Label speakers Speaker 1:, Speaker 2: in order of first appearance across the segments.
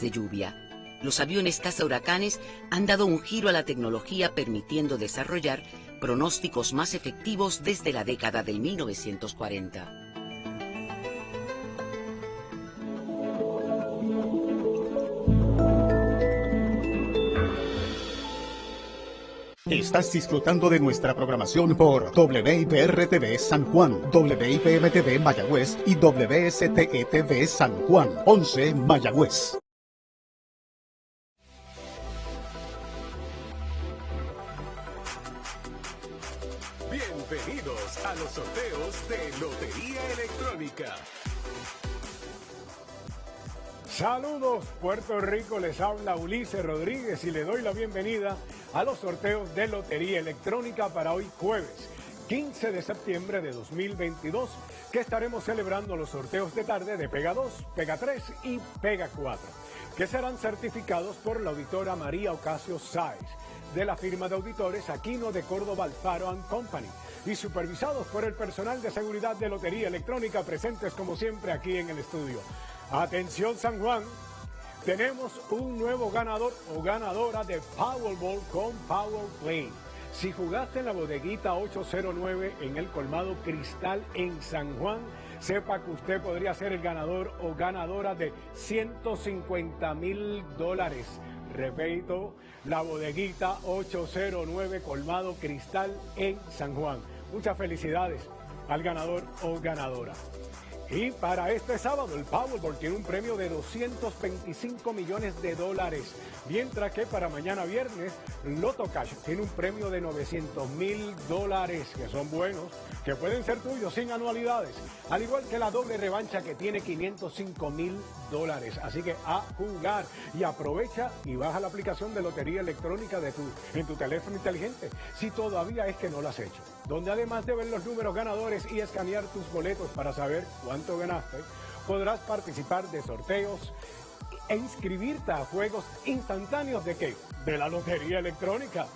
Speaker 1: de lluvia. Los aviones caza huracanes han dado un giro a la tecnología permitiendo desarrollar pronósticos más efectivos desde la década del 1940.
Speaker 2: Estás disfrutando de nuestra programación por WIPR-TV San Juan, WIPM-TV Mayagüez y WSTE-TV San Juan, 11 Mayagüez.
Speaker 3: Bienvenidos a los sorteos de Lotería Electrónica.
Speaker 4: Saludos Puerto Rico, les habla Ulises Rodríguez y le doy la bienvenida a los sorteos de Lotería Electrónica para hoy jueves 15 de septiembre de 2022 que estaremos celebrando los sorteos de tarde de Pega 2, Pega 3 y Pega 4 que serán certificados por la auditora María Ocasio Sáez de la firma de auditores Aquino de Córdoba Alfaro Company y supervisados por el personal de seguridad de Lotería Electrónica presentes como siempre aquí en el estudio. Atención San Juan, tenemos un nuevo ganador o ganadora de Powerball con Power Play. Si jugaste en la bodeguita 809 en el colmado Cristal en San Juan, sepa que usted podría ser el ganador o ganadora de 150 mil dólares. Repito, la bodeguita 809 colmado Cristal en San Juan. Muchas felicidades al ganador o ganadora. Y para este sábado el Powerball tiene un premio de 225 millones de dólares, mientras que para mañana viernes Loto Cash tiene un premio de 900 mil dólares, que son buenos, que pueden ser tuyos sin anualidades, al igual que la doble revancha que tiene 505 mil dólares. Así que a jugar. Y aprovecha y baja la aplicación de Lotería Electrónica de tu, en tu teléfono inteligente, si todavía es que no lo has hecho, donde además de ver los números ganadores y escanear tus boletos para saber cuánto ganaste, podrás participar de sorteos e inscribirte a juegos instantáneos de qué? De la Lotería Electrónica.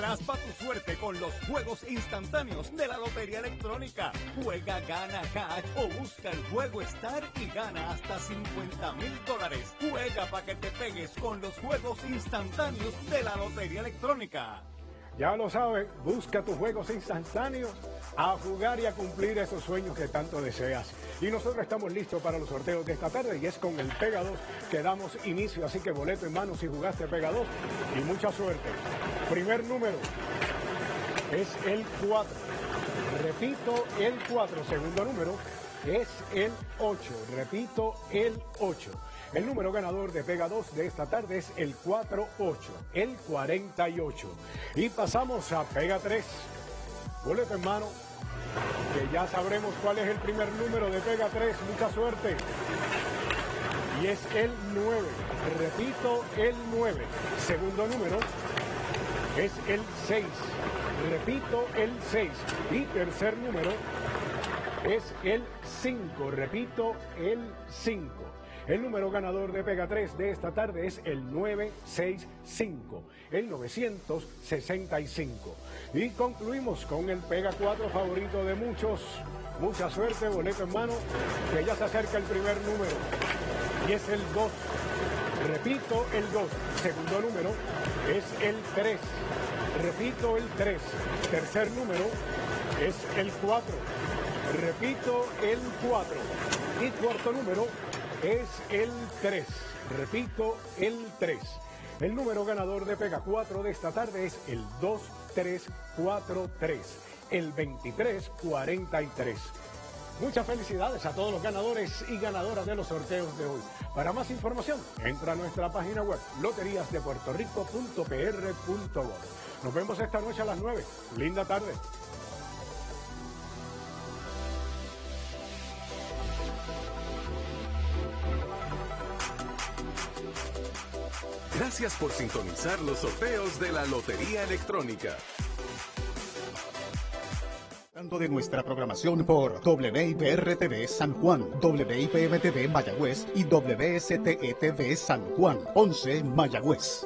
Speaker 3: Raspa tu suerte con los juegos instantáneos de la Lotería Electrónica. Juega, gana cash o busca el juego Star y gana hasta 50 mil dólares. Juega para que te pegues con los juegos instantáneos de la Lotería Electrónica.
Speaker 4: Ya lo sabes, busca tus juegos instantáneos a jugar y a cumplir esos sueños que tanto deseas. Y nosotros estamos listos para los sorteos de esta tarde y es con el Pega 2 que damos inicio. Así que boleto en mano si jugaste Pega 2 y mucha suerte. Primer número es el 4. Repito, el 4. Segundo número es el 8. Repito, el 8. El número ganador de Pega 2 de esta tarde es el 48, el 48. Y pasamos a Pega 3. Boleto en mano, que ya sabremos cuál es el primer número de Pega 3. Mucha suerte. Y es el 9. Repito, el 9. Segundo número es el 6. Repito, el 6. Y tercer número es el 5. Repito, el 5. El número ganador de Pega 3 de esta tarde es el 965, el 965. Y concluimos con el Pega 4 favorito de muchos. Mucha suerte, boleto en mano, que ya se acerca el primer número. Y es el 2. Repito, el 2. Segundo número es el 3. Repito, el 3. Tercer número es el 4. Repito, el 4. Y cuarto número es el 3. Repito, el 3. El número ganador de Pega 4 de esta tarde es el 2343, el 2343. Muchas felicidades a todos los ganadores y ganadoras de los sorteos de hoy. Para más información, entra a nuestra página web loteriasdepuertorico.pr.gov. Nos vemos esta noche a las 9. Linda tarde.
Speaker 3: Gracias por sintonizar los sorteos de la Lotería Electrónica.
Speaker 2: de nuestra programación por WIPR-TV San Juan, WIPM-TV Mayagüez y WSTE-TV San Juan, 11 Mayagüez.